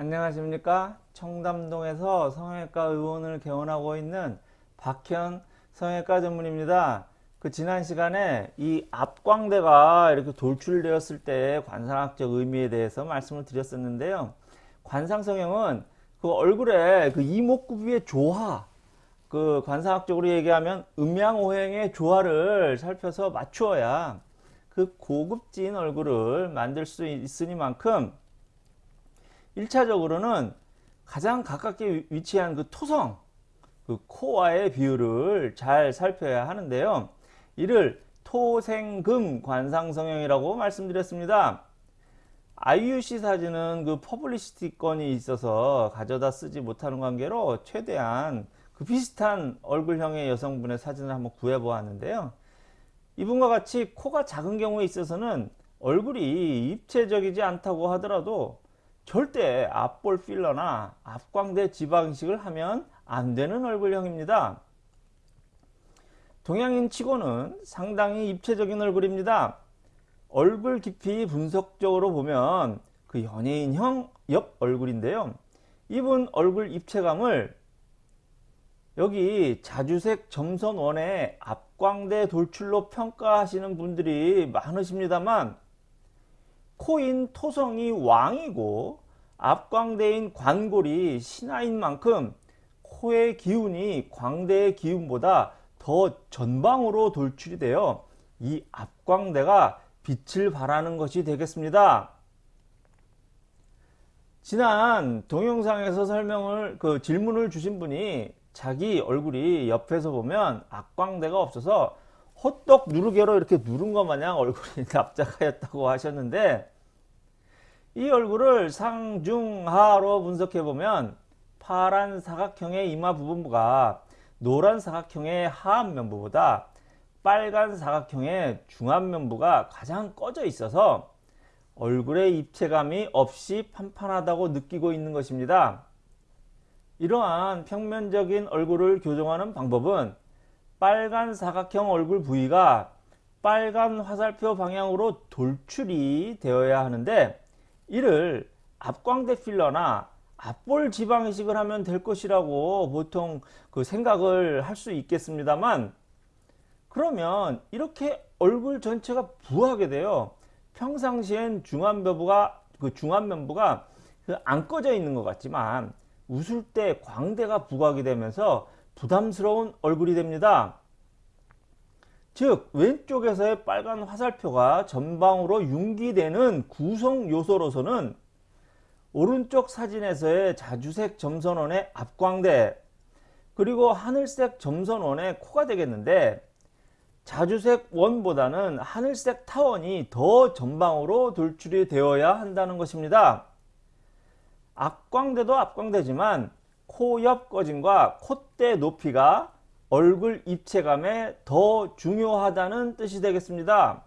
안녕하십니까? 청담동에서 성형외과 의원을 개원하고 있는 박현 성형외과 전문입니다. 그 지난 시간에 이 앞광대가 이렇게 돌출되었을 때 관상학적 의미에 대해서 말씀을 드렸었는데요. 관상성형은 그 얼굴에 그 이목구비의 조화 그 관상학적으로 얘기하면 음양오행의 조화를 살펴서 맞추어야 그 고급진 얼굴을 만들 수 있으니만큼 1차적으로는 가장 가깝게 위치한 그 토성, 그 코와의 비율을 잘 살펴야 하는데요. 이를 토생금 관상성형이라고 말씀드렸습니다. IUC 사진은 그 퍼블리시티권이 있어서 가져다 쓰지 못하는 관계로 최대한 그 비슷한 얼굴형의 여성분의 사진을 한번 구해 보았는데요. 이분과 같이 코가 작은 경우에 있어서는 얼굴이 입체적이지 않다고 하더라도 절대 앞볼 필러나 앞광대 지방식을 하면 안 되는 얼굴형입니다. 동양인 치고는 상당히 입체적인 얼굴입니다. 얼굴 깊이 분석적으로 보면 그 연예인형 옆 얼굴인데요. 이분 얼굴 입체감을 여기 자주색 점선원의 앞광대 돌출로 평가하시는 분들이 많으십니다만 코인 토성이 왕이고 앞광대인 관골이 신하인 만큼 코의 기운이 광대의 기운보다 더 전방으로 돌출이 되어 이 앞광대가 빛을 발하는 것이 되겠습니다. 지난 동영상에서 설명을 그 질문을 주신 분이 자기 얼굴이 옆에서 보면 앞광대가 없어서 호떡 누르개로 이렇게 누른 것 마냥 얼굴이 납작하였다고 하셨는데 이 얼굴을 상중하로 분석해 보면 파란 사각형의 이마 부분부가 노란 사각형의 하안면부보다 빨간 사각형의 중안면부가 가장 꺼져 있어서 얼굴의 입체감이 없이 판판하다고 느끼고 있는 것입니다. 이러한 평면적인 얼굴을 교정하는 방법은 빨간 사각형 얼굴 부위가 빨간 화살표 방향으로 돌출이 되어야 하는데 이를 앞광대 필러나 앞볼 지방 이식을 하면 될 것이라고 보통 그 생각을 할 수 있겠습니다만 그러면 이렇게 얼굴 전체가 부하게 돼요. 평상시엔 중안면부가 그 중안면부가 그 안 꺼져 있는 것 같지만 웃을 때 광대가 부각이 되면서 부담스러운 얼굴이 됩니다. 즉 왼쪽에서의 빨간 화살표가 전방으로 융기되는 구성 요소로서는 오른쪽 사진에서의 자주색 점선원의 앞광대 그리고 하늘색 점선원의 코가 되겠는데 자주색 원보다는 하늘색 타원이 더 전방으로 돌출이 되어야 한다는 것입니다. 앞광대도 앞광대지만 코 옆 꺼짐과 콧대 높이가 얼굴 입체감에 더 중요하다는 뜻이 되겠습니다.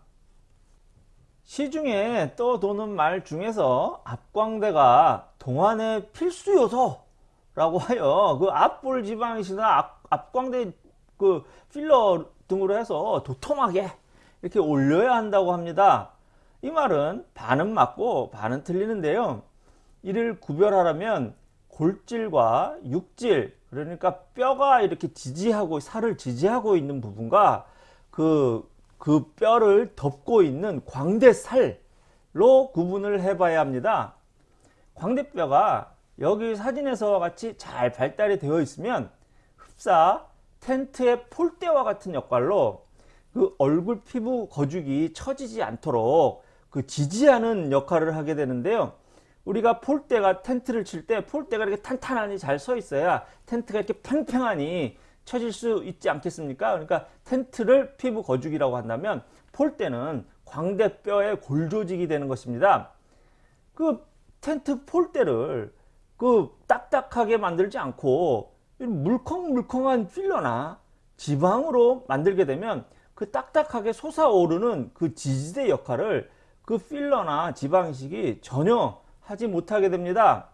시중에 떠도는 말 중에서 앞광대가 동안의 필수 요소라고 하여 그 앞볼 지방이시나 앞, 앞광대 그 필러 등으로 해서 도톰하게 이렇게 올려야 한다고 합니다. 이 말은 반은 맞고 반은 틀리는데요. 이를 구별하려면 골질과 육질 그러니까 뼈가 이렇게 지지하고 살을 지지하고 있는 부분과 그, 그 뼈를 덮고 있는 광대살로 구분을 해 봐야 합니다. 광대뼈가 여기 사진에서 같이 잘 발달이 되어 있으면 흡사 텐트의 폴대와 같은 역할로 그 얼굴 피부 거죽이 처지지 않도록 그 지지하는 역할을 하게 되는데요. 우리가 폴대가 텐트를 칠 때 폴대가 이렇게 탄탄하니 잘 서 있어야 텐트가 이렇게 팽팽하니 쳐질 수 있지 않겠습니까? 그러니까 텐트를 피부 거죽이라고 한다면 폴대는 광대뼈의 골조직이 되는 것입니다. 그 텐트 폴대를 그 딱딱하게 만들지 않고 물컹물컹한 필러나 지방으로 만들게 되면 그 딱딱하게 솟아오르는 그 지지대 역할을 그 필러나 지방식이 전혀 하지 못하게 됩니다.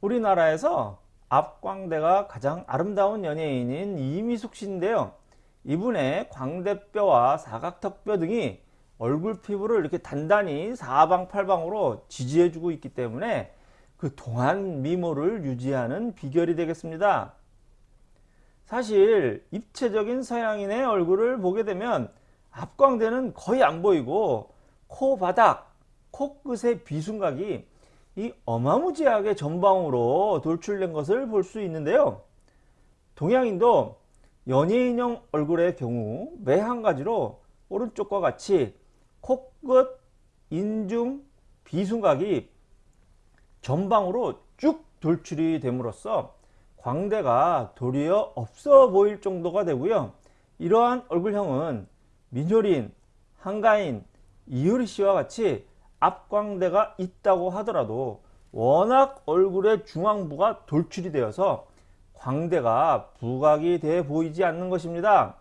우리나라에서 앞광대가 가장 아름다운 연예인인 이미숙 씨인데요. 이분의 광대뼈와 사각턱뼈 등이 얼굴 피부를 이렇게 단단히 사방팔방으로 지지해주고 있기 때문에 그 동안 미모를 유지하는 비결이 되겠습니다. 사실 입체적인 서양인의 얼굴을 보게 되면 앞광대는 거의 안 보이고 코 바닥, 코끝의 비순각이 이 어마무지하게 전방으로 돌출된 것을 볼 수 있는데요. 동양인도 연예인형 얼굴의 경우 매 한 가지로 오른쪽과 같이 코끝, 인중, 비순각이 전방으로 쭉 돌출이 됨으로써 광대가 도리어 없어 보일 정도가 되고요. 이러한 얼굴형은 민효린, 한가인, 이효리 씨와 같이 앞광대가 있다고 하더라도 워낙 얼굴의 중앙부가 돌출이 되어서 광대가 부각이 돼 보이지 않는 것입니다.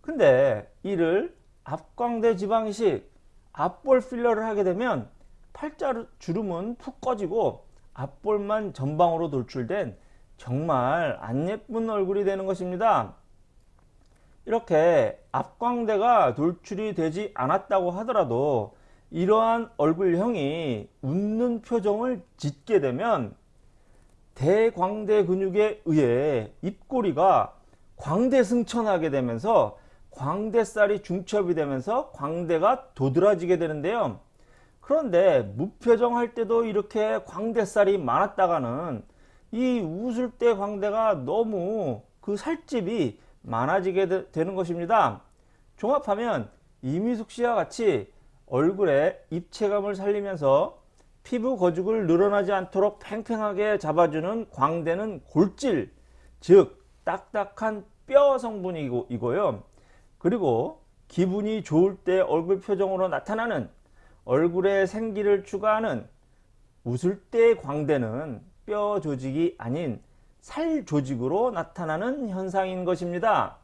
근데 이를 앞광대 지방이식, 앞볼 필러를 하게 되면 팔자 주름은 푹 꺼지고 앞볼만 전방으로 돌출된 정말 안 예쁜 얼굴이 되는 것입니다. 이렇게 앞광대가 돌출이 되지 않았다고 하더라도 이러한 얼굴형이 웃는 표정을 짓게 되면 대광대 근육에 의해 입꼬리가 광대 승천하게 되면서 광대살이 중첩이 되면서 광대가 도드라지게 되는데요. 그런데 무표정 할 때도 이렇게 광대살이 많았다가는 이 웃을 때 광대가 너무 그 살집이 많아지게 되, 는 것입니다. 종합하면 이미숙 씨와 같이 얼굴에 입체감을 살리면서 피부 거죽을 늘어나지 않도록 팽팽하게 잡아주는 광대는 골질, 즉 딱딱한 뼈 성분이고요. 그리고 기분이 좋을 때 얼굴 표정으로 나타나는 얼굴에 생기를 추가하는 웃을 때 광대는 뼈 조직이 아닌 살 조직으로 나타나는 현상인 것입니다.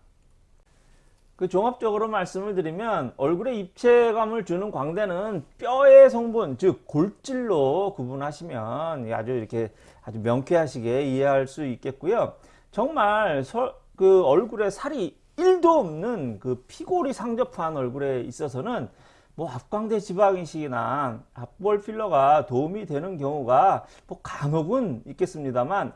그 종합적으로 말씀을 드리면 얼굴에 입체감을 주는 광대는 뼈의 성분 즉 골질로 구분하시면 아주 이렇게 아주 명쾌하시게 이해할 수 있겠고요. 정말 서, 그 얼굴에 살이 1도 없는 그 피골이 상접한 얼굴에 있어서는 뭐 앞광대 지방이식이나 앞볼 필러가 도움이 되는 경우가 뭐 간혹은 있겠습니다만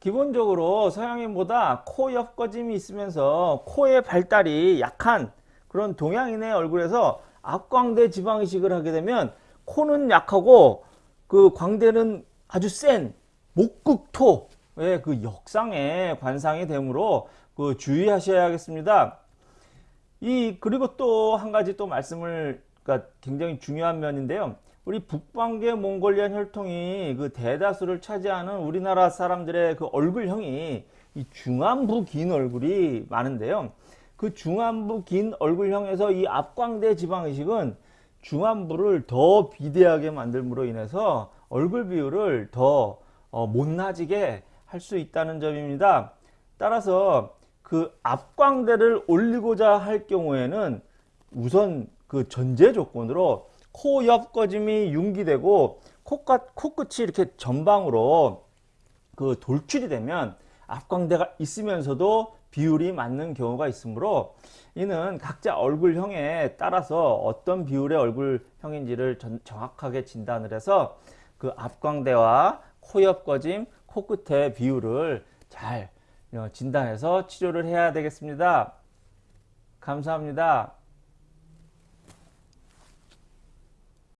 기본적으로 서양인보다 코 옆거짐이 있으면서 코의 발달이 약한 그런 동양인의 얼굴에서 앞광대 지방 이식을 하게 되면 코는 약하고 그 광대는 아주 센 목극토의 그 역상의 관상이 되므로 그 주의하셔야겠습니다. 이 그리고 또 한 가지 또 말씀을 그러니까 굉장히 중요한 면인데요. 우리 북방계 몽골리안 혈통이 그 대다수를 차지하는 우리나라 사람들의 그 얼굴형이 이 중안부 긴 얼굴이 많은데요. 그 중안부 긴 얼굴형에서 이 앞광대 지방의식은 중안부를 더 비대하게 만들므로 인해서 얼굴 비율을 더 어, 못나지게 할 수 있다는 점입니다. 따라서 그 앞광대를 올리고자 할 경우에는 우선 그 전제 조건으로 코 옆 꺼짐이 융기되고 코끝, 코끝이 이렇게 전방으로 그 돌출이 되면 앞광대가 있으면서도 비율이 맞는 경우가 있으므로 이는 각자 얼굴형에 따라서 어떤 비율의 얼굴형인지를 전, 정확하게 진단을 해서 그 앞광대와 코 옆 꺼짐, 코끝의 비율을 잘 어, 진단해서 치료를 해야 되겠습니다. 감사합니다.